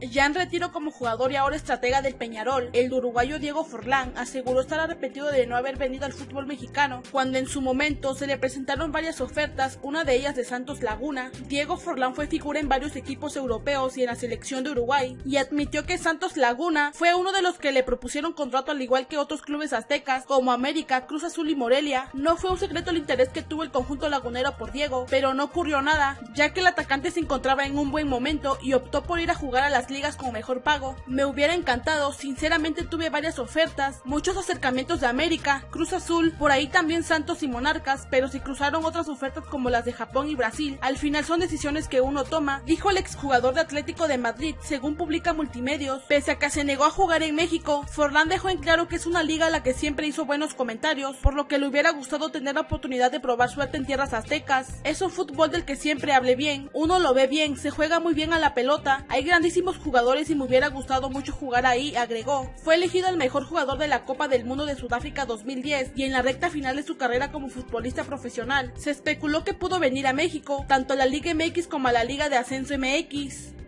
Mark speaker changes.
Speaker 1: Ya en retiro como jugador y ahora estratega del Peñarol, el uruguayo Diego Forlán aseguró estar arrepentido de no haber venido al fútbol mexicano, cuando en su momento se le presentaron varias ofertas, una de ellas de Santos Laguna. Diego Forlán fue figura en varios equipos europeos y en la selección de Uruguay, y admitió que Santos Laguna fue uno de los que le propusieron contrato al igual que otros clubes aztecas como América, Cruz Azul y Morelia. No fue un secreto el interés que tuvo el conjunto lagunero por Diego, pero no ocurrió nada, ya que el atacante se encontraba en un buen momento y optó por ir a jugar a las ligas con mejor pago. Me hubiera encantado, sinceramente tuve varias ofertas, muchos acercamientos de América, Cruz Azul, por ahí también Santos y Monarcas, pero se cruzaron otras ofertas como las de Japón y Brasil. Al final son decisiones que uno toma, dijo el exjugador de Atlético de Madrid, según publica Multimedios. Pese a que se negó a jugar en México, Forlán dejó en claro que es una liga a la que siempre hizo buenos comentarios, por lo que le hubiera gustado tener la oportunidad de probar suerte en tierras aztecas. Es un fútbol del que siempre hable bien, uno lo ve bien, se juega muy bien a la pelota, hay grandísimos jugadores y me hubiera gustado mucho jugar ahí, agregó. Fue elegido el mejor jugador de la Copa del Mundo de Sudáfrica 2010 y en la recta final de su carrera como futbolista profesional. Se especuló que pudo venir a México, tanto a la Liga MX como a la Liga de Ascenso MX.